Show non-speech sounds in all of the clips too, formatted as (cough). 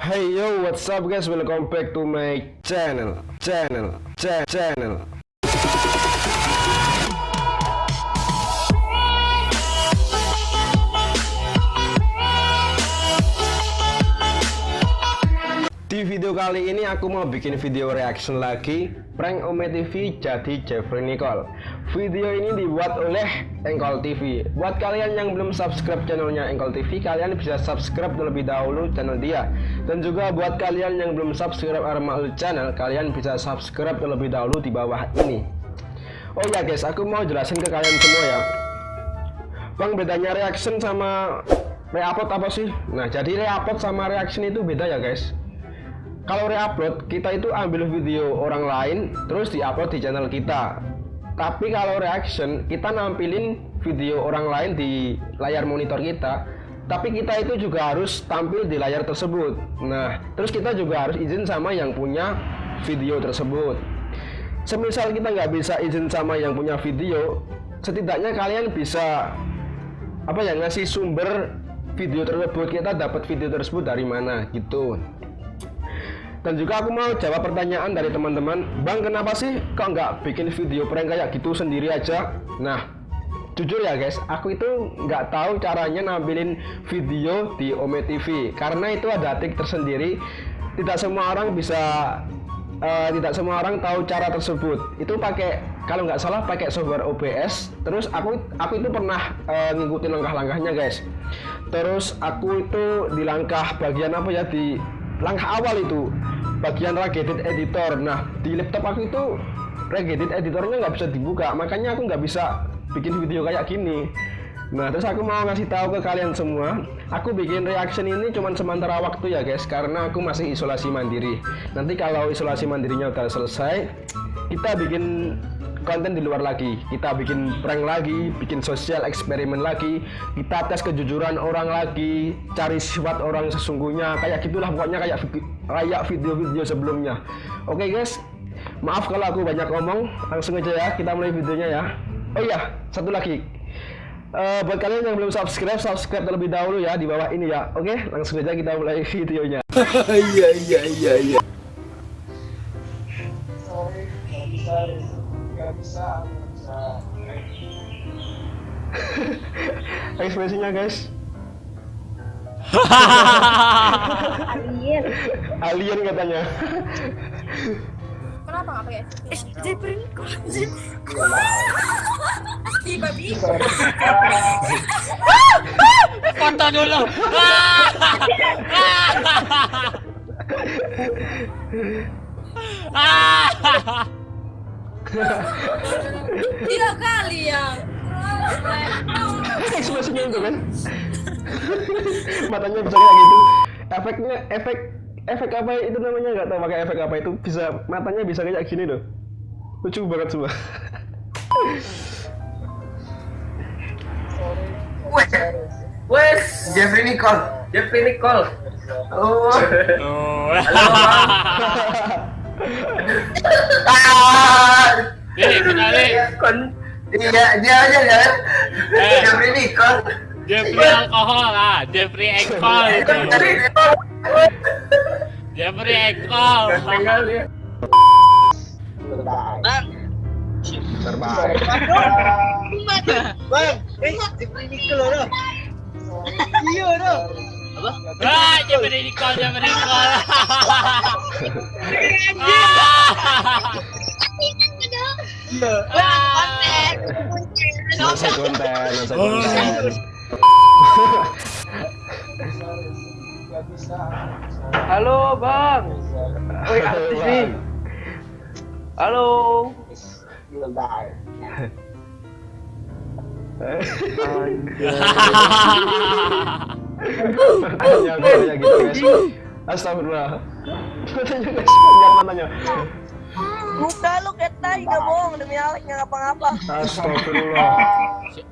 Hey yo, what's up guys? Welcome back to my channel, channel, cha channel. Video kali ini aku mau bikin video reaction lagi Prank Ome TV jadi Jeffrey Nicole. Video ini dibuat oleh Engkol TV Buat kalian yang belum subscribe channelnya Engkol TV Kalian bisa subscribe terlebih dahulu channel dia. Dan juga buat kalian yang belum subscribe Armaul Channel Kalian bisa subscribe terlebih dahulu di bawah ini. Oh ya guys, aku mau jelasin ke kalian semua ya. Bang bedanya reaction sama reupload apa sih? Nah jadi reupload sama reaction itu beda ya guys kalau reupload kita itu ambil video orang lain terus diupload di channel kita. Tapi kalau reaction kita nampilin video orang lain di layar monitor kita. Tapi kita itu juga harus tampil di layar tersebut. Nah terus kita juga harus izin sama yang punya video tersebut. Semisal kita nggak bisa izin sama yang punya video setidaknya kalian bisa apa ya ngasih sumber video tersebut. Kita dapat video tersebut dari mana? Gitu dan juga aku mau jawab pertanyaan dari teman-teman. Bang kenapa sih kok nggak bikin video prank kayak gitu sendiri aja? Nah jujur ya guys. Aku itu nggak tahu caranya nampilin video di Ome TV Karena itu ada trik tersendiri. Tidak semua orang bisa uh, Tidak semua orang tahu cara tersebut. Itu pakai kalau nggak salah pakai software OBS Terus aku aku itu pernah uh, ngikutin langkah-langkahnya guys. Terus aku itu di langkah bagian apa ya? Di langkah awal itu bagian regedit editor. Nah di laptop aku itu regedit editornya nggak bisa dibuka. Makanya aku nggak bisa bikin video kayak gini. Nah terus aku mau ngasih tahu ke kalian semua Aku bikin reaction ini cuma sementara waktu ya guys. Karena aku masih isolasi mandiri. Nanti kalau isolasi mandirinya udah selesai Kita bikin konten di luar lagi. Kita bikin prank lagi Bikin sosial eksperimen lagi. Kita tes kejujuran orang lagi Cari sifat orang sesungguhnya. Kayak gitulah pokoknya kayak kayak video-video sebelumnya. Oke okay, guys. Maaf kalau aku banyak ngomong. Langsung aja ya kita mulai videonya ya. Oh iya satu lagi. Uh, buat kalian yang belum subscribe subscribe terlebih dahulu ya di bawah ini ya. Oke okay? langsung aja kita mulai (laughs) videonya. Iya iya iya iya (laughs) ekspresinya guys. Alien. Alien katanya. Kenapa nggak pakai eh anjir si babi. Foto dulu (laughs) (laughs) tiga kali ya. Ekspresinya itu kan? Matanya bisa kayak gitu. Efeknya efek efek apa itu namanya? Nggak tahu pakai efek apa itu? Bisa matanya bisa kayak gini loh. Lucu banget semua. Wes, Jeffrey Nicole, Jeffrey Nicole. Oh. oh. ah. (laughs) Ini kenali. Kon, iya dia aja kan. Jeffrey Nicole. Jeffrey alkohol ah, Jeffrey alkohol itu. Jeffrey alkohol. Bang. Terbaik. Bang, eh Jeffrey Nicole loh. Iya loh. Apa? Ah, Jeffrey Nicole, Jeffrey Nicole. Konten, masa konten. Halo bang. Woi artis nih. Halo. (laughs) Gitu guys. Astagfirullah. Matanya guys, matanya. Muka lu kayak tai gak bohong demi Alex nggak ngapa-ngapa. Astagfirullah.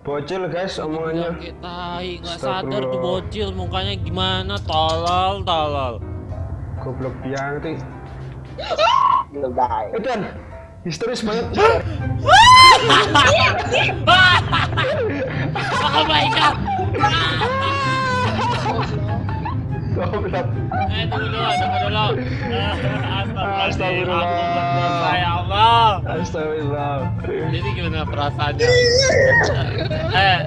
Bocil guys omongannya. Kita nggak sadar tuh bocil mukanya gimana tolol tolol. Goblok banget. Itu kan histeris banget. oh my god. Goblok. Eh tunggu dulu, tunggu dulu. Astagfirullah. Astagfirullah. Berdosa ya Allah. Astagfirullah. Jadi gimana perasaannya? eh.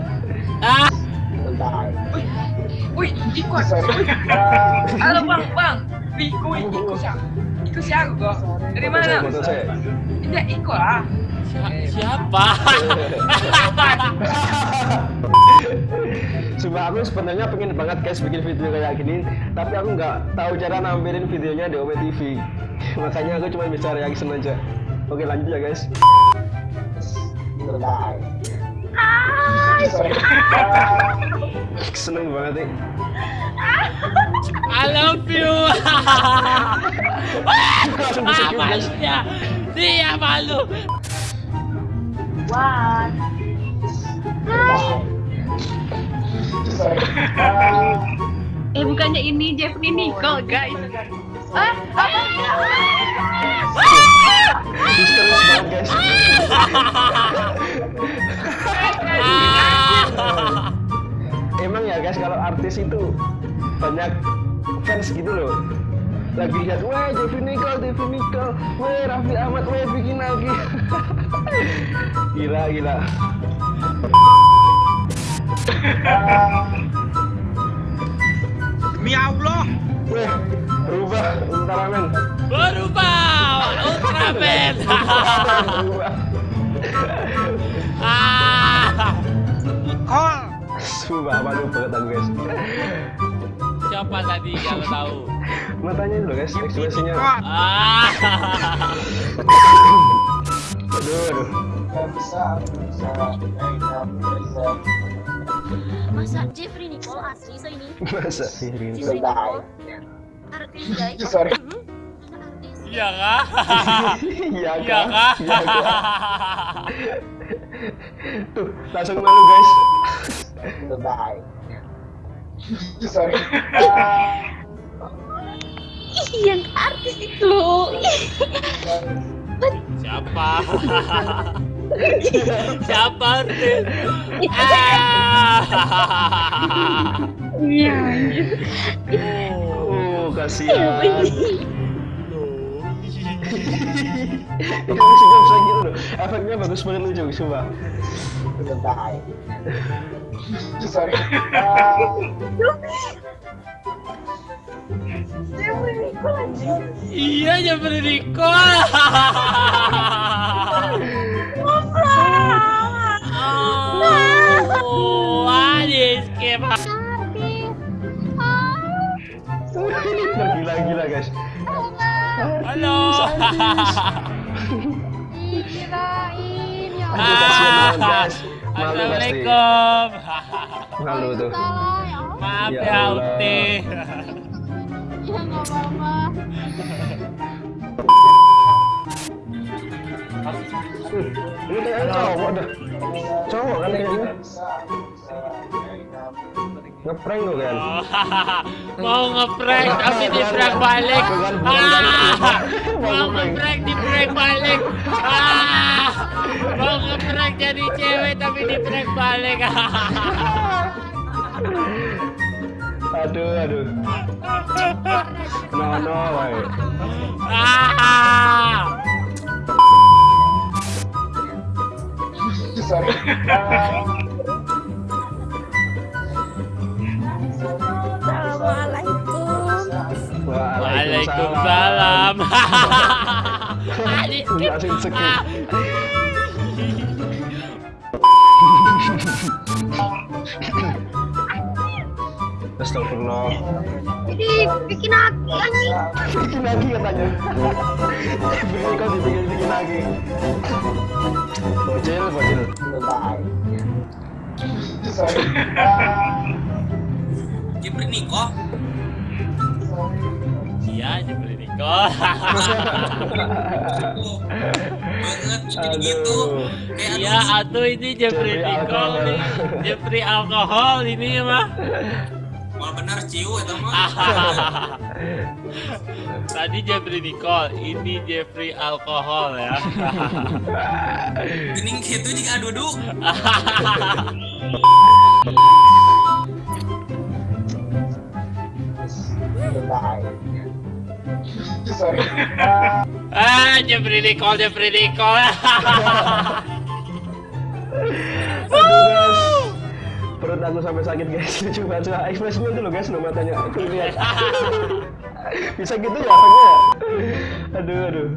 Ah. Wih, ikut. Halo bang, bang. Ikut, ikut siapa? Ikut siapa kok? Dari mana? Tidak ikut lah. Si- siapa? (laughs) (laughs) Sumpah aku sebenarnya pengen banget guys bikin video kayak gini. Tapi aku nggak tahu cara nampilin videonya di Ome TV (laughs) Makanya aku cuma bisa reaction aja. Oke lanjut ya guys. Seneng banget nih I love you. Langsung di skip guys. Malunya. Dia malu. Eh bukannya ini Jeffrey Nicole guys. Ah, Ah. Emang ya guys kalau artis itu banyak fans gitu loh. Lagi lihat, weh Jeffrey Nicole, Jeffrey Nicole, weh Raffi Ahmad, weh bikin lagi. (laughs) Gila, gila Demi Allah. Weh, berubah Ultraman Berubah. Ultraman. Ah. Kol. Sumpah, malu banget aku guys Siapa tadi kalau tahu? Matanya itu loh guys, ekspresinya Ah. Aduh, aduh Masa Jeffrey Nicole asli so ini? Masa Jeffrey Nicole artis guys. Sorry. Hmm? Artis? Iya kah? Iya Iya kah? Iya kah? Tuh, langsung malu guys Sorry. Ih, yang artis itu. Siapa? (laughs) Siapa artis? Ah. Iya. Oh, kasihan Ini musiknya bisa gitu loh Efeknya bagus banget lucu, sumpah Sorry. Iya Jeffrey Nicole. (laughs) Adis Kepa. Tergila-gila guys Halo. Kirain ya. Assalamualaikum. Malu tuh ya. Maaf Ya ya. Ukti. Ya nggak apa-apa. Ini kayaknya cowok dah Cowok kan kayaknya Ngeprank tuh kan (laughs) Mau ngeprank tapi di prank balik. Ah, (laughs) Mau ngeprank. di prank balik. Ah, Mau ngeprank jadi cewek tapi di prank balik. (laughs) Aduh, aduh No, no, woy. Ah. Sorry. Waalaikumsalam. Langsung Astagfirullah Jadi bikin aku lagi. Bikin lagi katanya Beli kau dibikin-bikin lagi Bocil, bocil Sorry. Jeffrey Nicole. Iya, Jeffrey Nicole. Banget Aduh Iya, atuh ini Jeffrey Nicole alkohol. nih. Jeffrey alkohol ini mah. Mal benar ciu eta mah. (laughs) Tadi Jeffrey Nicole, ini Jeffrey alkohol ya. Gening kitu jika adudu. (laughs) Sorry. Ah, Jeffrey Nicole, Jeffrey Nicole. (laughs) Perut aku sampai sakit guys Lucu (laughs) banget Coba ekspresinya dulu guys no matanya Aku lihat (laughs) Bisa gitu ya? Aduh aduh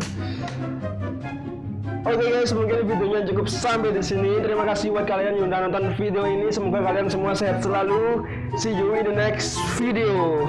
Oke guys, mungkin videonya cukup sampai di sini. Terima kasih buat kalian yang udah nonton video ini. Semoga kalian semua sehat selalu. See you in the next video.